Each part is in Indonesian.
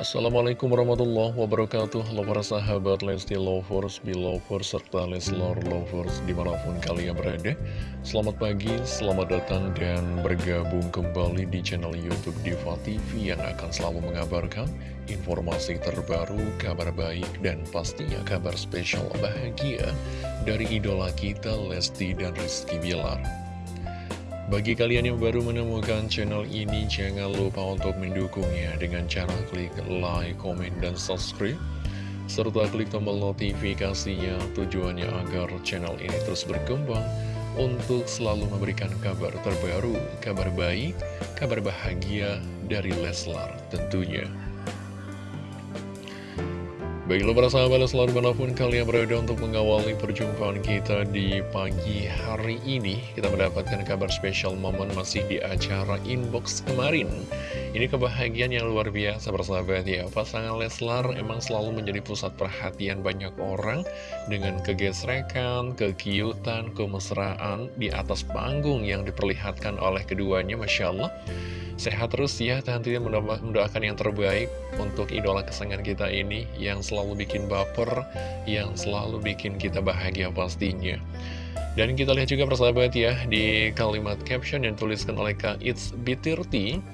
Assalamualaikum warahmatullahi wabarakatuh. Halo para sahabat Lesti Lovers, Belovers, serta Leslor Lovers di mana pun kalian berada. Selamat pagi, selamat datang dan bergabung kembali di channel Youtube Diva TV Yang akan selalu mengabarkan informasi terbaru, kabar baik, dan pastinya kabar spesial bahagia Dari idola kita Lesti dan Rizky Bilar bagi kalian yang baru menemukan channel ini, jangan lupa untuk mendukungnya dengan cara klik like, komen, dan subscribe. Serta klik tombol notifikasinya tujuannya agar channel ini terus berkembang untuk selalu memberikan kabar terbaru, kabar baik, kabar bahagia dari Leslar tentunya. Baiklah para sahabat selalu mana pun kalian berada untuk mengawali perjumpaan kita di pagi hari ini. Kita mendapatkan kabar spesial momen masih di acara inbox kemarin Ini kebahagiaan yang luar biasa persahabat ya Pasangan Leslar emang selalu menjadi pusat perhatian banyak orang Dengan kegesrekan, kekiutan, kemesraan di atas panggung yang diperlihatkan oleh keduanya Masya Allah Sehat terus ya, tentunya mendoakan yang terbaik untuk idola kesayangan kita ini yang selalu bikin baper, yang selalu bikin kita bahagia pastinya. Dan kita lihat juga persahabat ya, di kalimat caption yang tuliskan oleh Kak It's B30,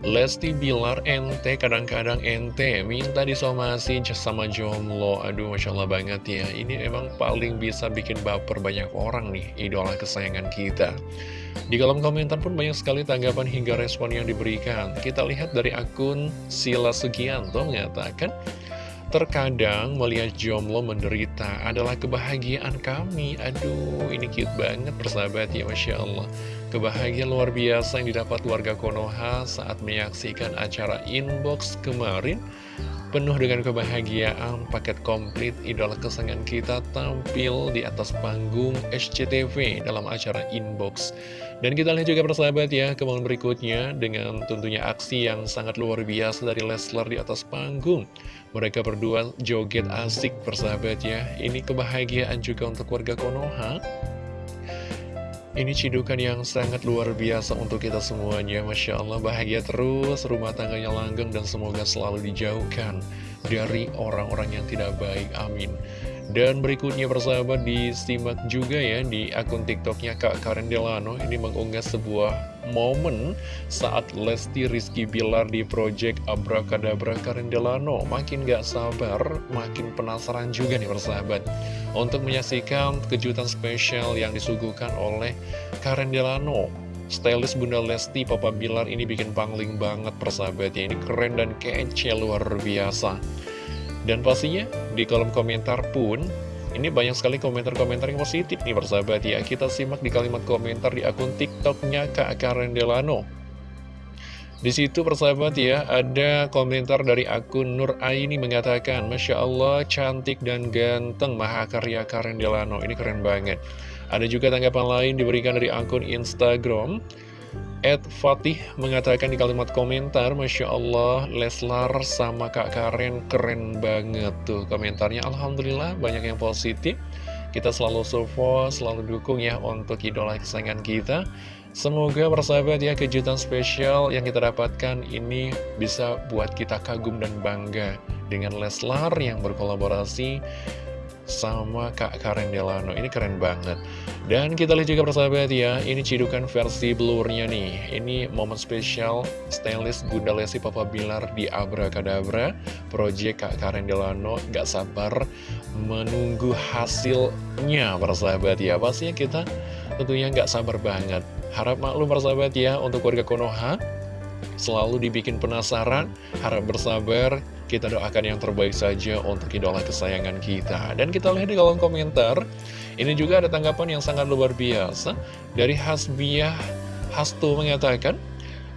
Lesti Bilar ente kadang-kadang ente minta disomasi sama jomblo. Aduh Masya Allah banget ya. Ini emang paling bisa bikin baper banyak orang nih Idola kesayangan kita. Di kolom komentar pun banyak sekali tanggapan hingga respon yang diberikan. Kita lihat dari akun Sila Sugianto mengatakan Terkadang melihat jomblo menderita adalah kebahagiaan kami. Aduh ini cute banget persahabat ya Masya Allah. Kebahagiaan luar biasa yang didapat warga Konoha saat menyaksikan acara inbox kemarin Penuh dengan kebahagiaan, paket komplit idola kesenangan kita tampil di atas panggung SCTV dalam acara inbox. Dan kita lihat juga persahabat ya, kemauan berikutnya dengan tentunya aksi yang sangat luar biasa dari Leslar di atas panggung. Mereka berdua joget asik persahabat ya, ini kebahagiaan juga untuk warga Konoha ini cidukan yang sangat luar biasa untuk kita semuanya. Masya Allah bahagia terus rumah tangganya langgeng dan semoga selalu dijauhkan dari orang-orang yang tidak baik. Amin. Dan berikutnya persahabat disimak juga ya di akun tiktoknya Kak Karen Delano. Ini mengunggah sebuah momen saat Lesti Rizky Bilar di project Abrakadabra. Karen Delano Makin gak sabar, makin penasaran juga nih persahabat Untuk menyaksikan kejutan spesial yang disuguhkan oleh Karen Delano. Stylist Bunda Lesti Papa Bilar ini bikin pangling banget persahabat ya Ini keren dan kece luar biasa. Dan pastinya di kolom komentar pun ini banyak sekali komentar-komentar yang positif nih persahabat ya. Kita simak di kalimat komentar di akun tiktoknya Kak Karen Delano di situ persahabat ya, ada komentar dari akun Nur Aini mengatakan, Masya Allah, cantik dan ganteng Mahakarya Karen Delano. Ini keren banget. Ada juga tanggapan lain diberikan dari akun Instagram Ed Fatih mengatakan di kalimat komentar Masya Allah Leslar sama Kak Karen keren banget tuh komentarnya Alhamdulillah banyak yang positif Kita selalu support, selalu dukung ya untuk idola kesayangan kita Semoga persahabat ya kejutan spesial yang kita dapatkan ini bisa buat kita kagum dan bangga Dengan Leslar yang berkolaborasi sama Kak Karen Delano. Ini keren banget. Dan kita lihat juga persahabat ya Ini cidukan versi blurnya nih. Ini momen spesial stylist Bunda Lesti Papa Bilar di Abrakadabra Project Kak Karen Delano Gak sabar menunggu hasilnya persahabat ya. Pastinya kita tentunya gak sabar banget Harap maklum persahabat ya Untuk warga Konoha Selalu dibikin penasaran Harap bersabar kita doakan yang terbaik saja untuk idola kesayangan kita. Dan kita lihat di kolom komentar, ini juga ada tanggapan yang sangat luar biasa. Dari Hasbiah Hastu mengatakan,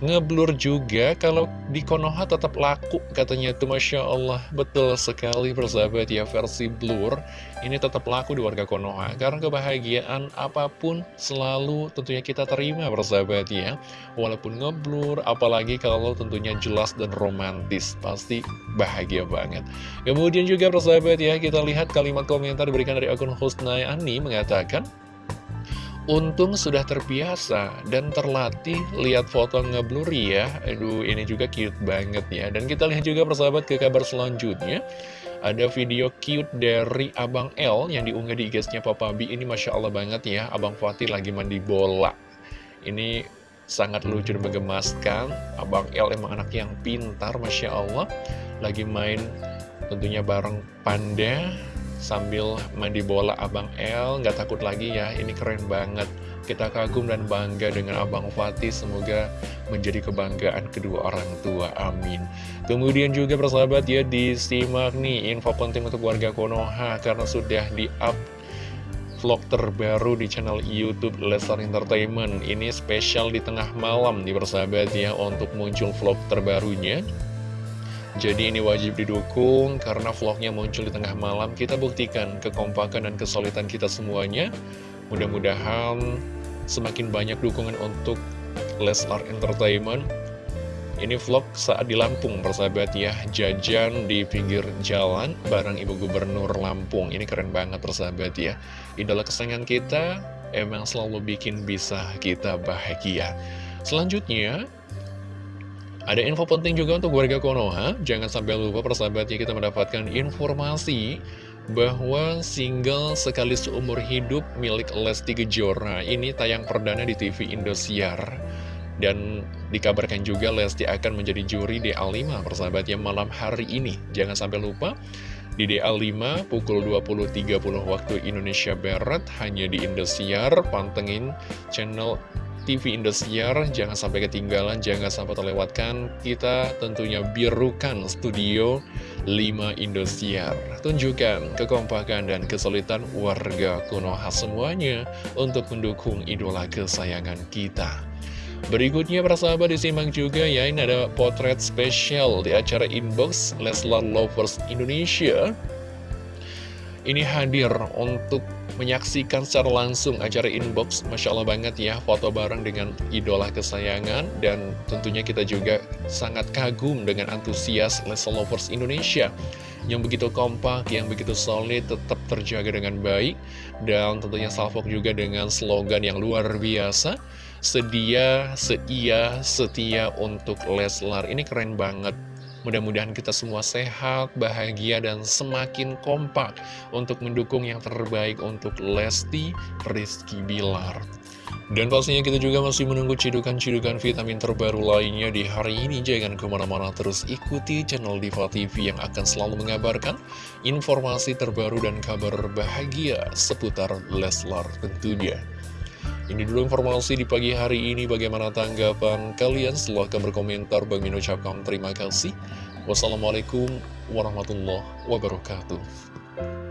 Ngeblur juga kalau di Konoha tetap laku katanya. Itu Masya Allah Betul sekali persahabat ya versi blur. Ini tetap laku di warga Konoha. Karena kebahagiaan apa pun selalu tentunya kita terima persahabat ya. Walaupun ngeblur apalagi kalau tentunya jelas dan romantis. Pasti bahagia banget. Kemudian juga persahabat ya kita lihat kalimat komentar diberikan dari akun Husnayani mengatakan Untung sudah terbiasa dan terlatih lihat foto ngeblur ya. Aduh ini juga cute banget ya. Dan kita lihat juga persahabat ke kabar selanjutnya. Ada video cute dari Abang L yang diunggah di IG-nya Papa B Ini Masya Allah banget ya Abang Fatih lagi mandi bola. Ini sangat lucu dan menggemaskan. Abang L emang anak yang pintar Masya Allah. Lagi main tentunya bareng Panda sambil mandi bola Abang L nggak takut lagi ya ini keren banget. Kita kagum dan bangga dengan Abang Fatih. Semoga menjadi kebanggaan kedua orang tua. Amin. Kemudian juga persahabat ya disimak nih info penting untuk warga Konoha karena sudah di up vlog terbaru di channel Youtube Lestar Entertainment. Ini spesial di tengah malam nih persahabat ya untuk muncul vlog terbarunya jadi ini wajib didukung karena vlognya muncul di tengah malam. Kita buktikan kekompakan dan kesulitan kita semuanya. Mudah-mudahan semakin banyak dukungan untuk Leslar Entertainment. Ini vlog saat di Lampung persahabat ya. Jajan di pinggir jalan bareng Ibu Gubernur Lampung. Ini keren banget persahabat ya. Idola kesayangan kita emang selalu bikin bisa kita bahagia. Selanjutnya ada info penting juga untuk warga Konoha, jangan sampai lupa persahabatnya kita mendapatkan informasi bahwa single sekali seumur hidup milik Lesti Kejora ini tayang perdana di TV Indosiar. Dan dikabarkan juga Lesti akan menjadi juri DA5 persahabatnya malam hari ini. Jangan sampai lupa, di DA5 pukul 20.30 waktu Indonesia Barat hanya di Indosiar, pantengin channel TV Indosiar Jangan sampai ketinggalan, jangan sampai terlewatkan. Kita tentunya birukan studio 5 Indosiar Tunjukkan kekompakan dan kesulitan warga Konoha semuanya Untuk mendukung idola kesayangan kita. Berikutnya para sahabat disimak juga ya. Ini ada potret spesial di acara Inbox Leslar Lovers Indonesia. Ini hadir untuk menyaksikan secara langsung acara inbox. Masya Allah banget ya foto bareng dengan idola kesayangan. Dan tentunya kita juga sangat kagum dengan antusias Leslie Lovers Indonesia. Yang begitu kompak, yang begitu solid, tetap terjaga dengan baik. Dan tentunya salvok juga dengan slogan yang luar biasa. Sedia, seia, setia untuk Leslar. Ini keren banget Mudah-mudahan kita semua sehat, bahagia, dan semakin kompak untuk mendukung yang terbaik untuk Lesti Rizky Bilar. Dan pastinya kita juga masih menunggu cidukan-cidukan vitamin terbaru lainnya di hari ini. Jangan ke mana-mana terus ikuti channel Diva TV yang akan selalu mengabarkan informasi terbaru dan kabar bahagia seputar Leslar tentunya. Ini dulu informasi di pagi hari ini. Bagaimana tanggapan kalian? Silahkan berkomentar. Bang ucapkan terima kasih. Wassalamualaikum warahmatullahi wabarakatuh.